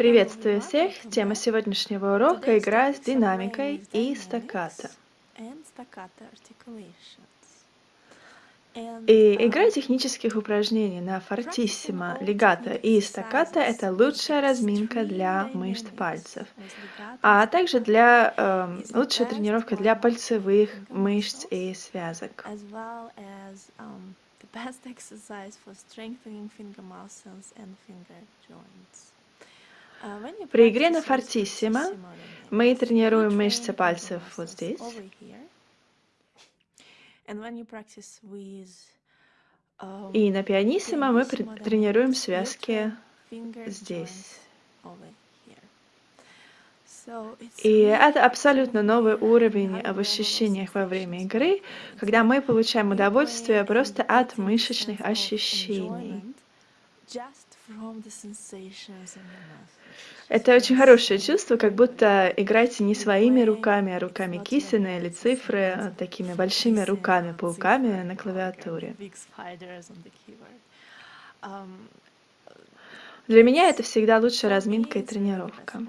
Приветствую всех! Тема сегодняшнего урока – игра с динамикой и стаккато. И игра технических упражнений на фортиссимо, легато и стаккато – это лучшая разминка для мышц пальцев, а также для э, лучшая тренировка для пальцевых мышц и связок. best exercise for strengthening finger muscles and finger joints. При игре на фортиссимо мы тренируем мышцы пальцев вот здесь. И на пианиссимо мы тренируем связки здесь. И это абсолютно новый уровень в ощущениях во время игры, когда мы получаем удовольствие просто от мышечных ощущений. Это очень хорошее чувство, как будто играете не своими руками, а руками Кисина или цифры, а такими большими руками, пауками на клавиатуре. Для меня это всегда лучшая разминка и тренировка.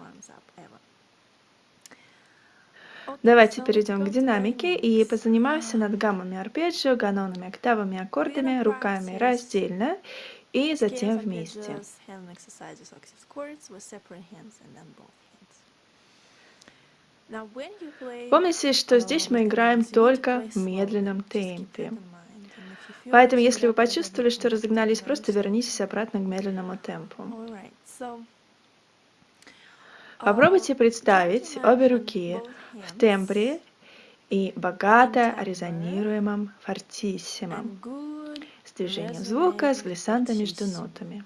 Давайте перейдем к динамике и позанимаемся над гаммами арпеджио, ганонами, октавами, аккордами, руками. раздельно и затем вместе. Помните, что здесь мы играем только в медленном темпе. Поэтому, если вы почувствовали, что разогнались, просто вернитесь обратно к медленному темпу. Попробуйте представить обе руки в тембре и богато резонируемом фортиссимом с движением звука, с глиссандо между нотами.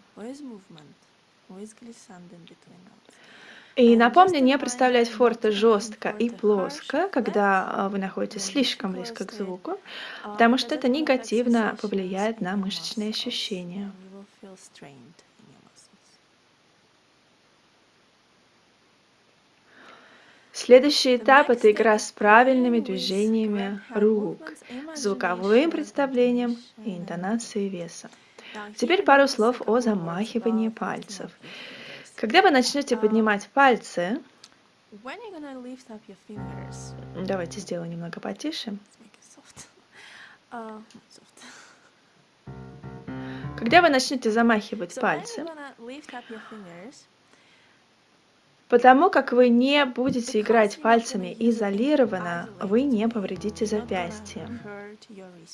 И напомню, не представлять форте жестко и плоско, когда а, вы находитесь слишком близко к звуку, потому что это негативно повлияет на мышечные ощущения. Следующий этап – это игра с правильными движениями рук, звуковым представлением и интонацией веса. Теперь пару слов о замахивании пальцев. Когда вы начнете поднимать пальцы, давайте сделаю немного потише. Когда вы начнете замахивать пальцы, Потому как вы не будете играть пальцами изолированно, вы не повредите запястье.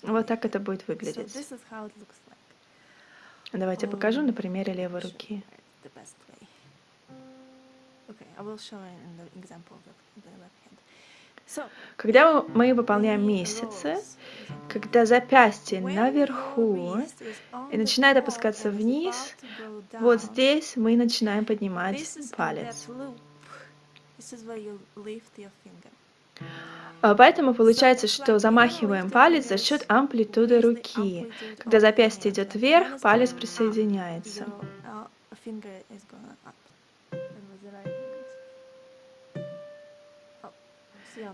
Вот так это будет выглядеть. Давайте покажу на примере левой руки. Когда мы выполняем месяцы, когда запястье наверху и начинает опускаться вниз, вот здесь мы начинаем поднимать палец. А поэтому получается, что замахиваем палец за счет амплитуды руки. Когда запястье идет вверх, палец присоединяется.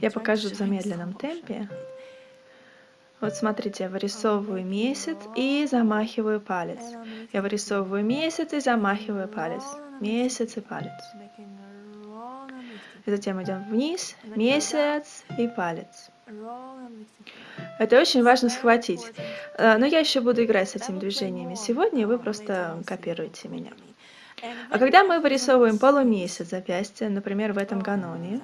Я покажу в замедленном темпе. Вот смотрите, я вырисовываю месяц и замахиваю палец. Я вырисовываю месяц и замахиваю палец. Месяц и палец. И затем идем вниз, месяц и палец. Это очень важно схватить. Э, но я еще буду играть с этими движениями сегодня, и вы просто копируете меня. А когда мы вырисовываем полумесяц запястья, например, в этом ганоне,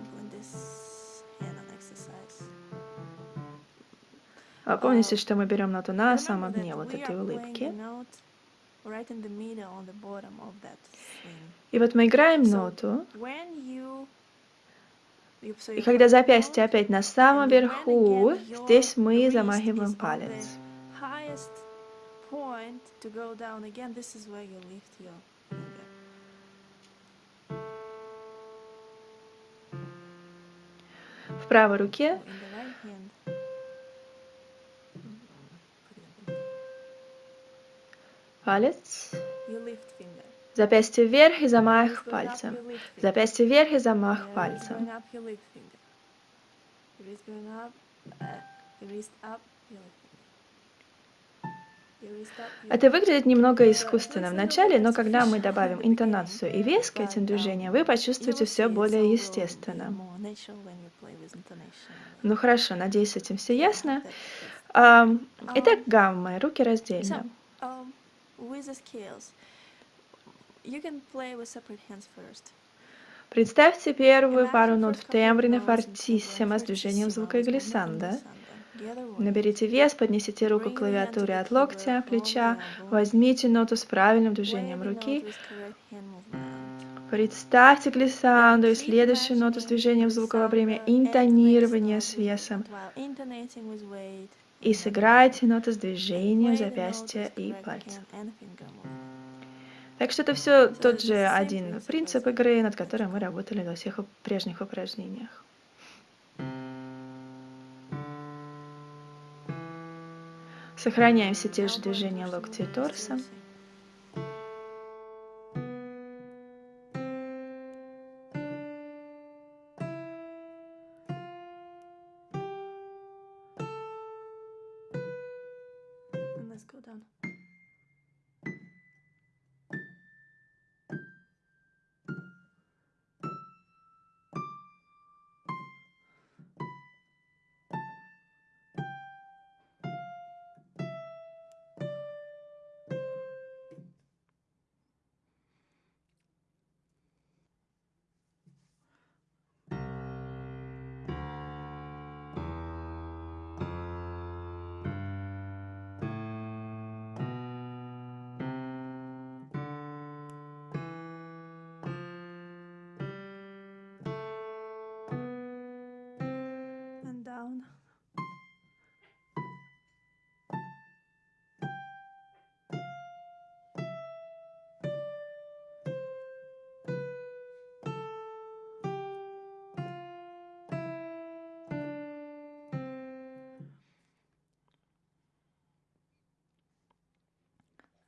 помните, что мы берем ноту на самом дне вот этой улыбки. И вот мы играем ноту. И когда запястье опять на самом верху, здесь мы замахиваем палец. В правой руке Палец. Запястье вверх и замах пальцем. Запястье вверх и замах пальцем. Это выглядит немного искусственно в начале, но когда мы добавим интонацию и вес к этим движениям, вы почувствуете все более естественно. Ну хорошо, надеюсь, с этим все ясно. Итак, гаммы, руки раздельно. Представьте первую пару нот в тембре на фортиссимо с движением звука глиссанда. Наберите вес, поднесите руку к клавиатуре от локтя, плеча, возьмите ноту с правильным движением руки. Представьте глиссанду и следующую ноту с движением звука во время интонирования с весом. И сыграйте ноту с движением запястья и пальца. Так что это все тот же один принцип игры, над которым мы работали во всех прежних упражнениях. Сохраняем все те же движения локтя и торса. down.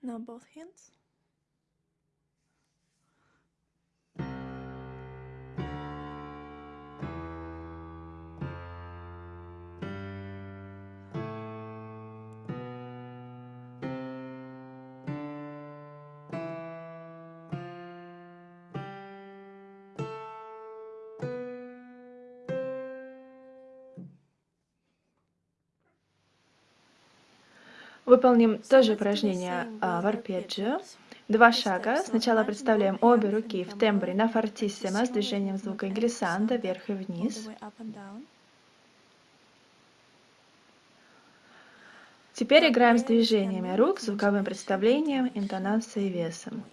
Now both hands. Выполним тоже упражнение а, в арпеджио. Два шага. Сначала представляем обе руки в тембре на фортиссимо с движением звука глиссанда вверх и вниз. Теперь играем с движениями рук, звуковым представлением, интонацией и весом.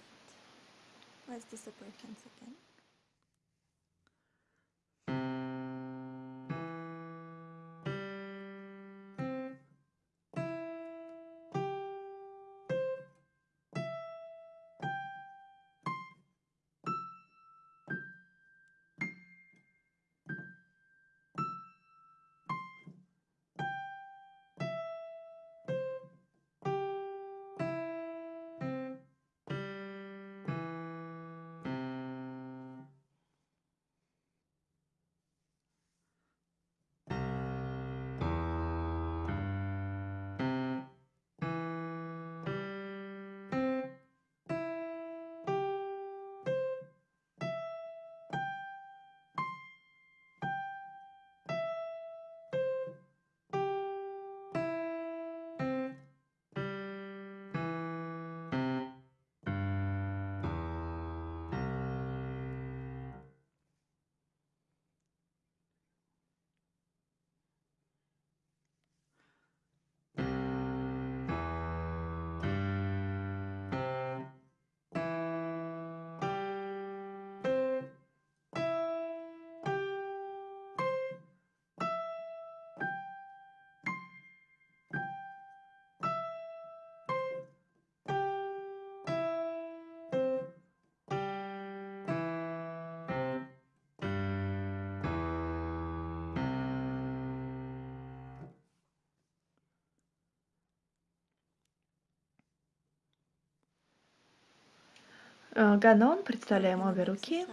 Э, Ганон, представляем обе руки.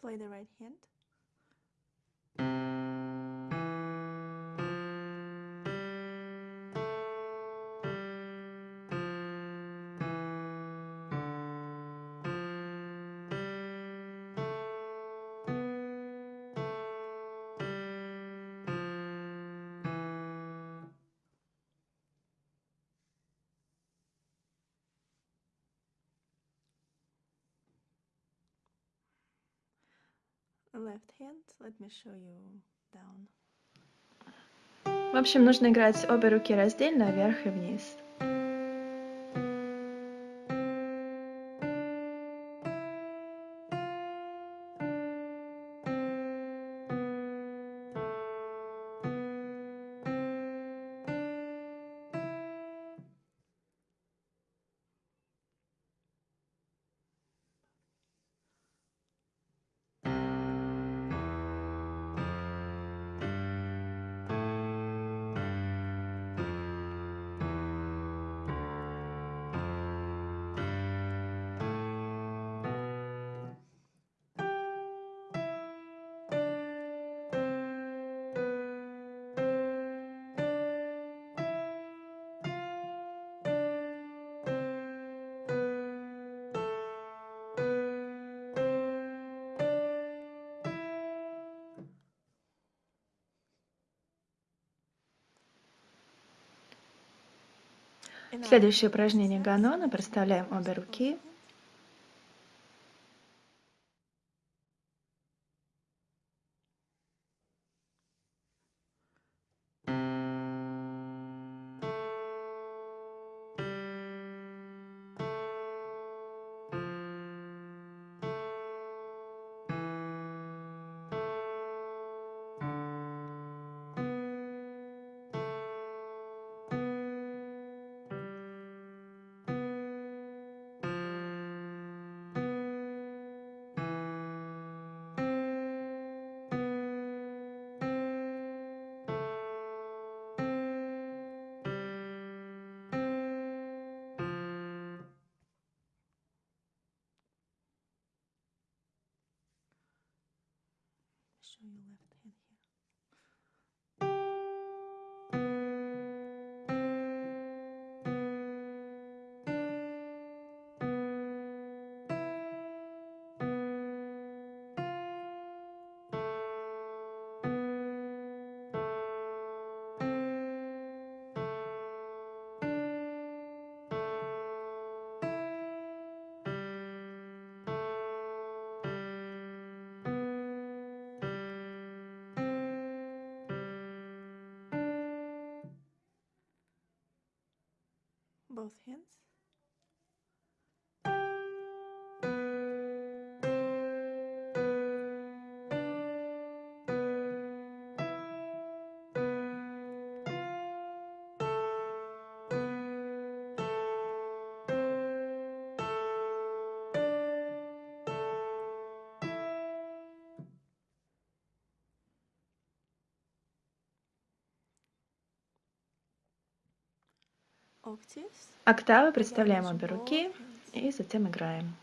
Play the right hand. Left hand. Let me show you down. В общем, нужно играть обе руки раздельно, вверх и вниз. Следующее упражнение Ганона. Проставляем обе руки. Both hands. Октавы представляем обе руки и затем играем.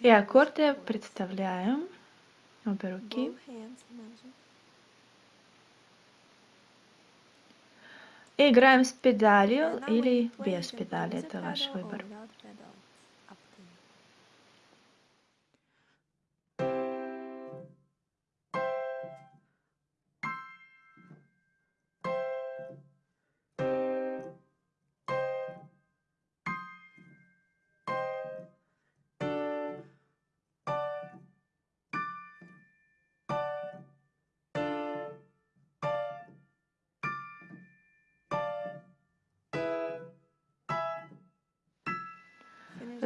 И аккорды представляем обе руки. И играем с педалью или без педали, это ваш выбор.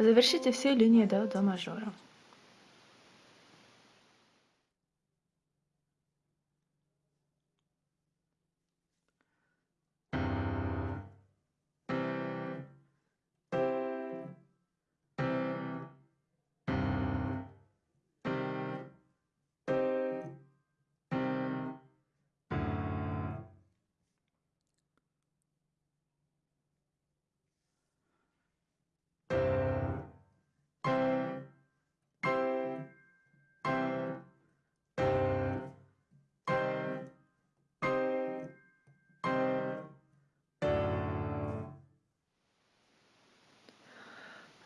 Завершите все линии до до мажора.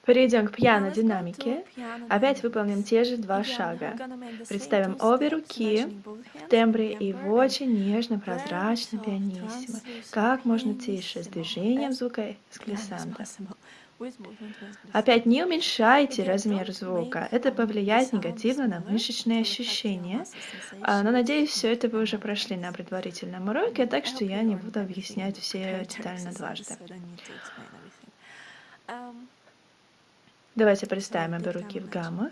Перейдем к пьяно-динамике. Опять выполним те же два шага. Представим обе руки в тембре и в очень нежно, прозрачно, пианиссимо. Как можно тише, с движением звука с глиссандо. Опять не уменьшайте размер звука, это повлияет негативно на мышечные ощущения. А, но надеюсь, все это вы уже прошли на предварительном уроке, так что я не буду объяснять все детально дважды. Давайте представим обе руки в гаммах.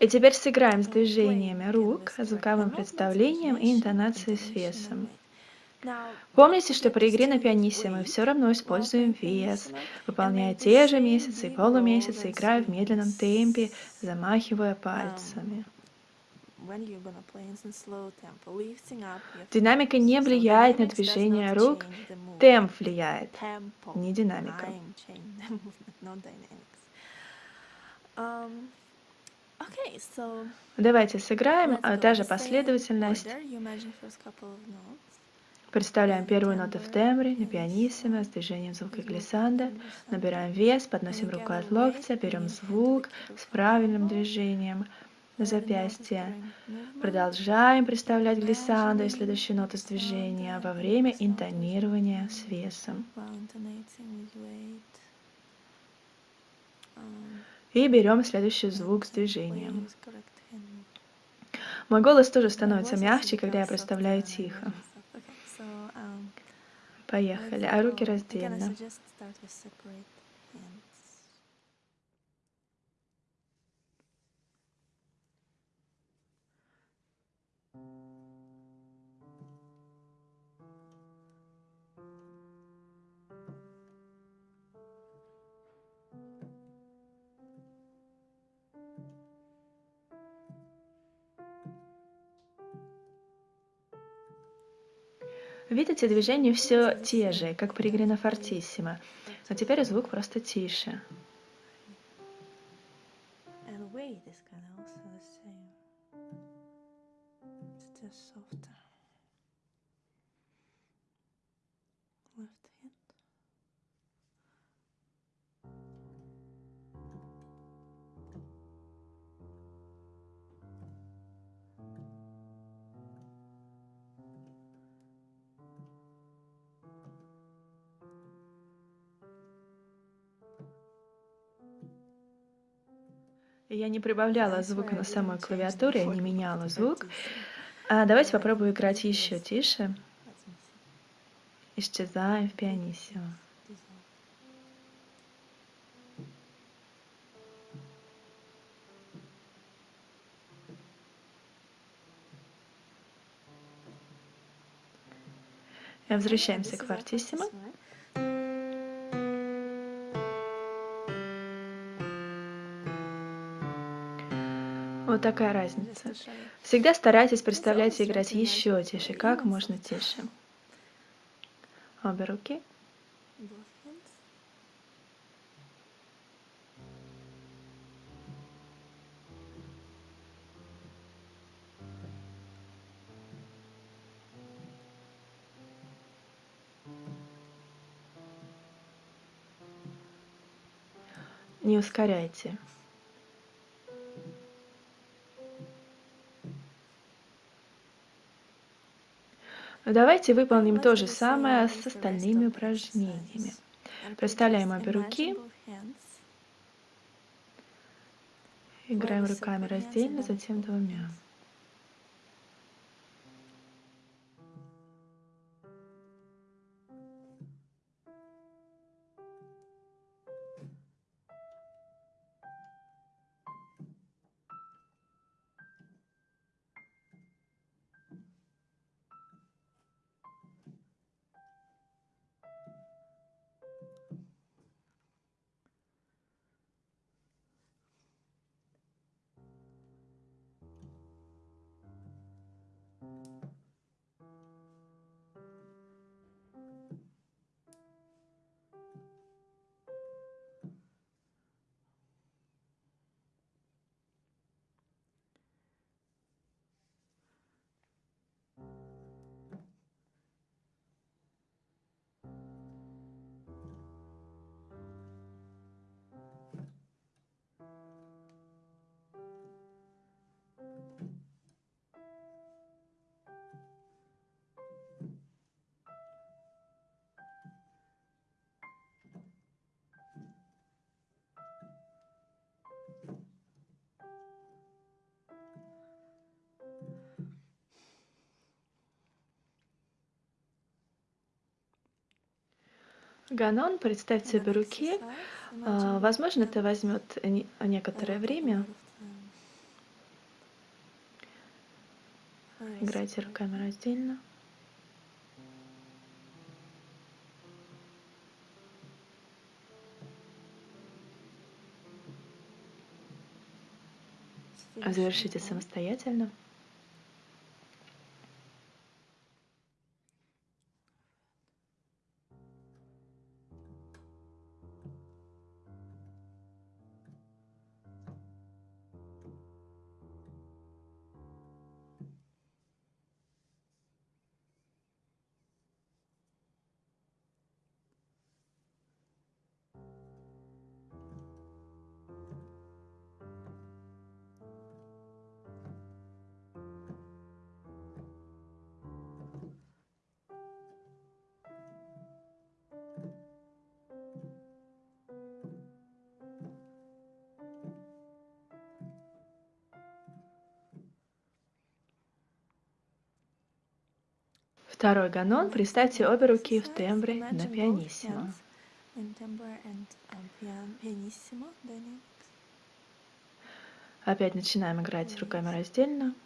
И теперь сыграем с движениями рук, звуковым представлением и интонацией с весом. Помните, что при игре на пианисе мы все равно используем вес, выполняя те же месяцы и полумесяцы, играя в медленном темпе, замахивая пальцами. Динамика не влияет на движение рук, темп влияет, не динамика. Um, Давайте сыграем та же последовательность. Представляем первую ноту в тембре, на пианиссимо, с движением звука глиссанда. Набираем вес, подносим руку от локтя, берем звук с правильным движением запястье. Продолжаем представлять глиссандо и следующую ноту с движения во время интонирования с весом. И берем следующий звук с движением. Мой голос тоже становится мягче, когда я представляю тихо. Поехали, а руки раздельно. Видите, движения все те же, как при игре на фортиссимо, но теперь звук просто тише. Я не прибавляла звука на самой клавиатуре, я не меняла звук. А давайте попробую играть еще тише. Исчезаем в пианиссимо. Возвращаемся к фортиссимо. Такая разница. Всегда старайтесь представлять и играть еще тише, как можно тише. Обе руки. Не ускоряйте. Давайте выполним то же самое с остальными упражнениями. Проставляем обе руки. Играем руками раздельно, затем двумя. Ганон, представьте обе руки. А, возможно, это возьмет некоторое время. Играйте руками раздельно. Завершите самостоятельно. Второй ганон. Представьте обе руки в тембре на пианиссимо. Опять начинаем играть руками раздельно.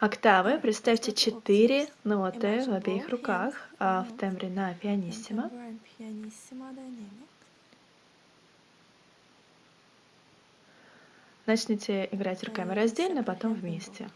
Октавы. Представьте четыре ноты в обеих руках а в тембре на пианиссимо. Начните играть руками раздельно, потом вместе.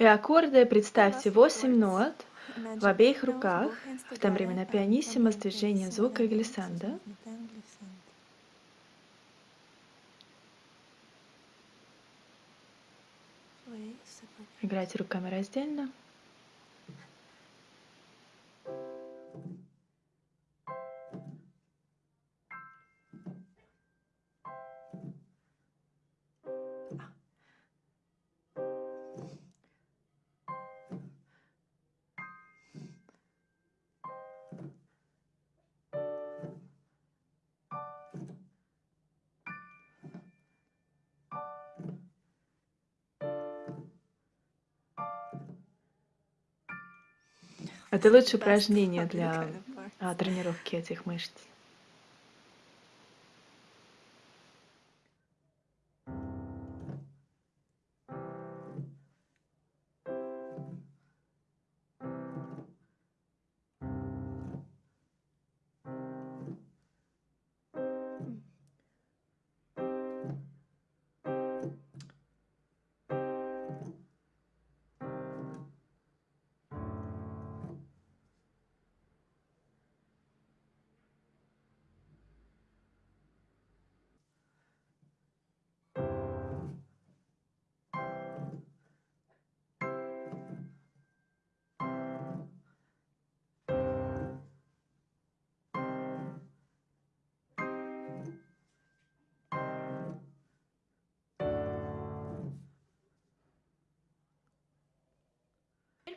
И аккорды представьте 8 нот в обеих руках, в то время на пианиссимо с движением звука глиссанда. Играйте руками раздельно. Это лучшее упражнение для а, тренировки этих мышц.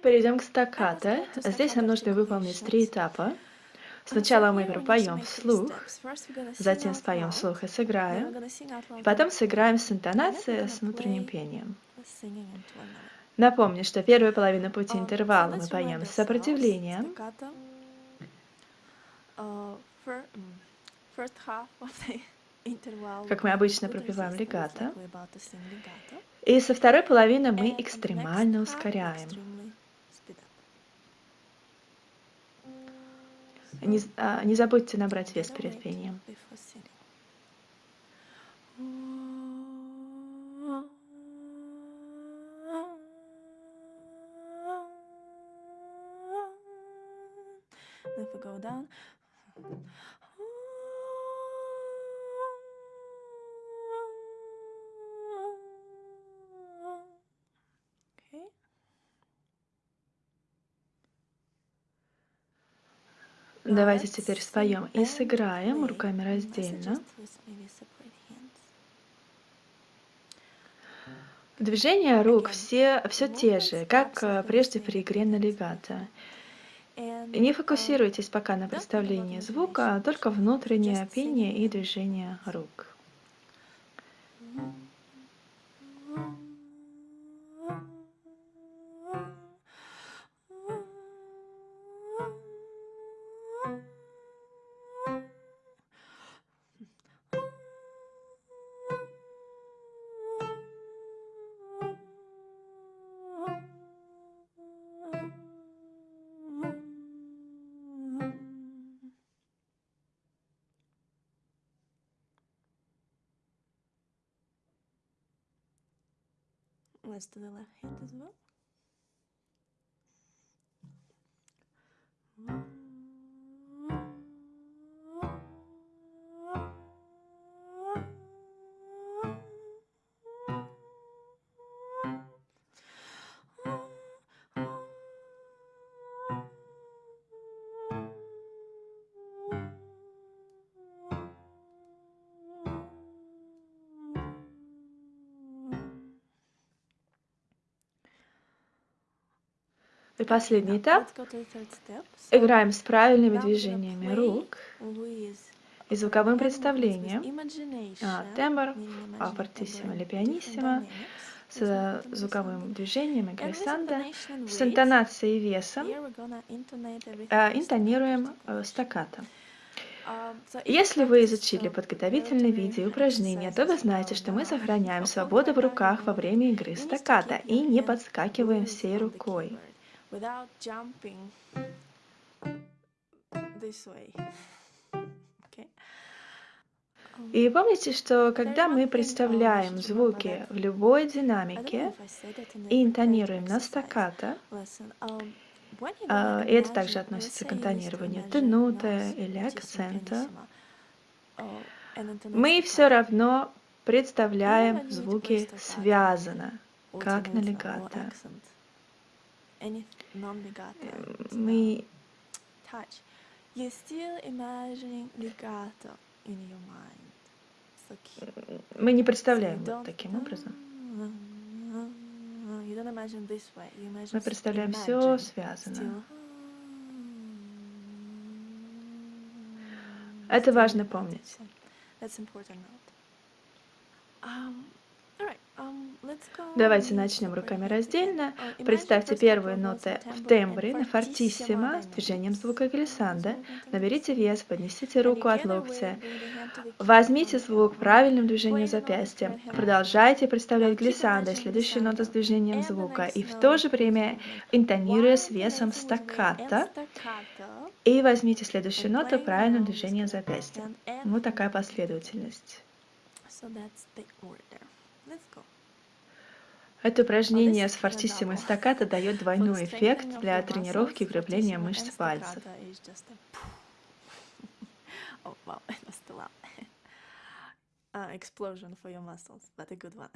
Перейдем к стаккато. Здесь нам нужно выполнить три этапа. Сначала мы пропоем вслух, затем споем вслух и сыграем, и потом сыграем с интонацией, с внутренним пением. Напомню, что первую половину пути интервала мы поем с сопротивлением, как мы обычно пропеваем легато, и со второй половины мы экстремально ускоряем. Не, а, не забудьте набрать вес перед пением. If we go down. Давайте теперь споем и сыграем руками раздельно. Движения рук все, все те же, как э, прежде при игре на легато. Не фокусируйтесь пока на представлении звука, а только внутреннее пение и движение рук. Let's do the left hand as well. И последний этап. Играем с правильными движениями рук и звуковым представлением. А, тембр, а, фортиссимо или пианиссимо. С звуковым движением и с интонацией и весом. А, интонируем э, стаккато. Если вы изучили подготовительные видео и упражнения, то вы знаете, что мы сохраняем свободу в руках во время игры стаккато и не подскакиваем всей рукой without jumping this way. Okay. И помните, что когда мы представляем звуки в любой динамике и интонируем на стаккато, а, и это также относится к интонированию тенута или акцента, мы все равно представляем звуки связано, как на легато. Мы мы не представляем вот таким образом. Мы представляем все связано. Это важно помнить. Давайте начнем руками раздельно. Представьте первые ноты в тембре на фортиссимо с движением звука глиссанда. Наберите вес, поднесите руку от локтя. Возьмите звук правильным движением запястья. Продолжайте представлять глиссандо, следующие ноты с движением звука. И в то же время интонируя с весом стаккато. И возьмите следующую ноту правильным движением запястья. Вот такая последовательность. Это упражнение с фортиссимо стаккато дает двойной эффект для тренировки укрепления мышц пальцев. explosion for your muscles, but a good one.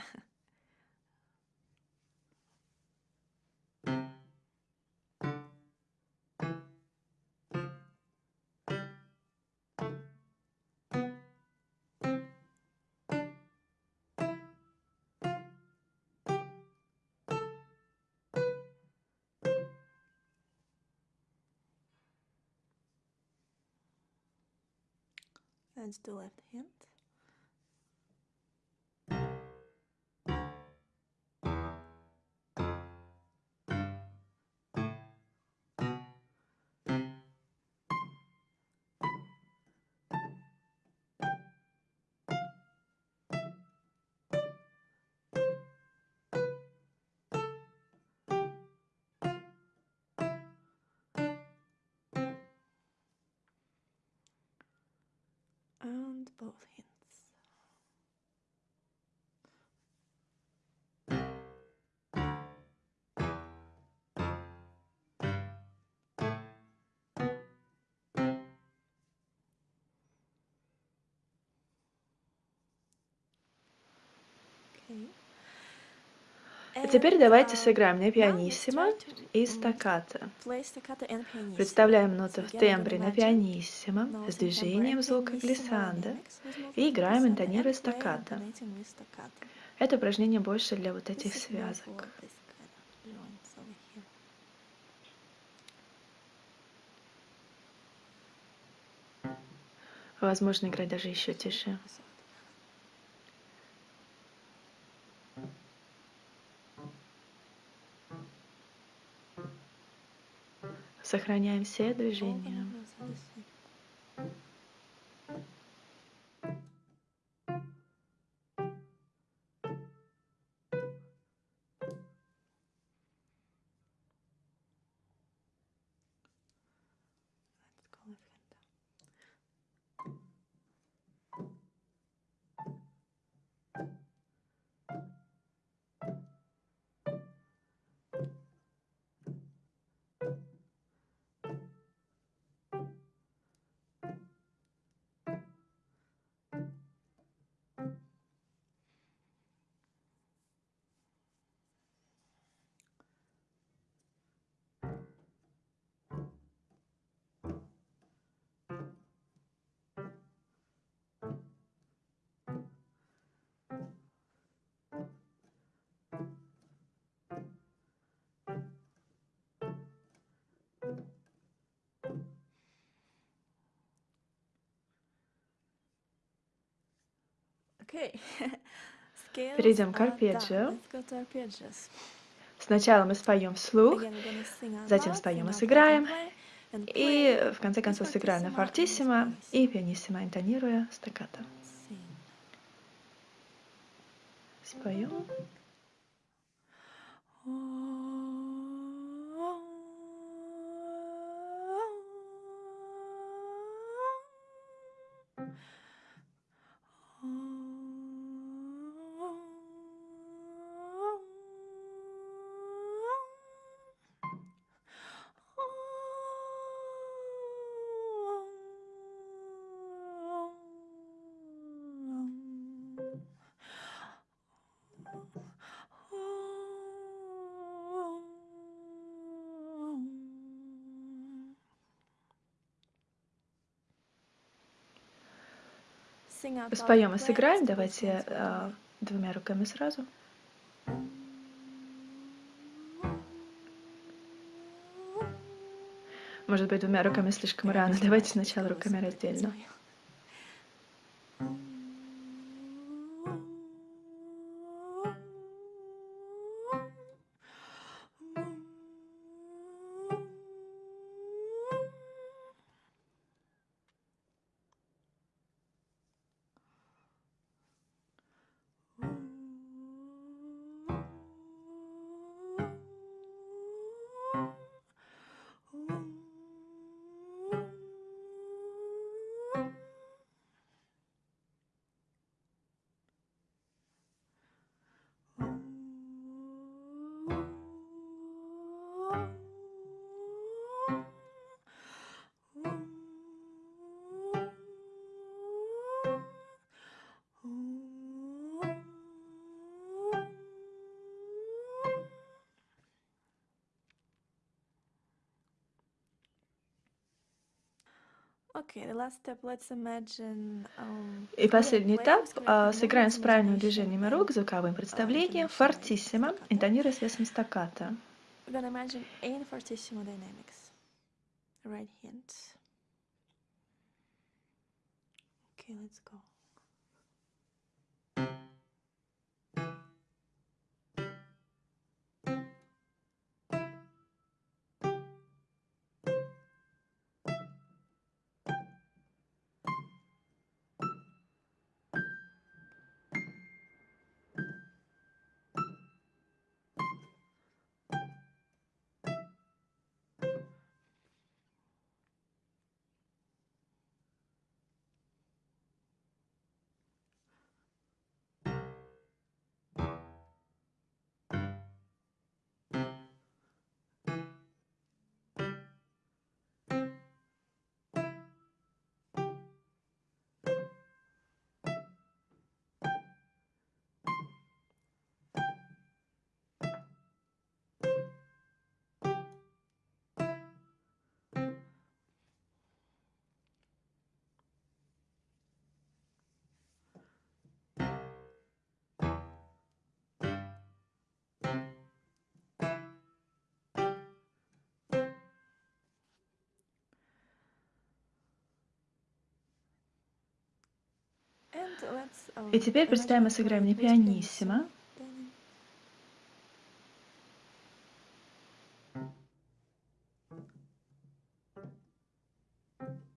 And the left hand. And both hands. Теперь давайте сыграем на пианиссимо и стаккато. Представляем ноты в тембре на пианиссимо с движением звука глиссанда и играем интонируя стаккато. Это упражнение больше для вот этих связок. Возможно, играть даже еще тише. Сохраняем все движения. Перейдем к арпеджио. Сначала мы споем вслух, затем споем и сыграем, и в конце концов сыграем на фортиссимо и пианиссимо, интонируя стаккато. Споем. Споем и сыграем. Давайте э, двумя руками сразу. Может быть, двумя руками слишком рано. Давайте сначала руками раздельно. И последний этап. А, сыграем с правильными движениями рук, звуковым uh, представлением, фортиссимо, интонируя с весом. Right hand. Okay, let's go. И теперь представим, мы сыграем не пианиссимо,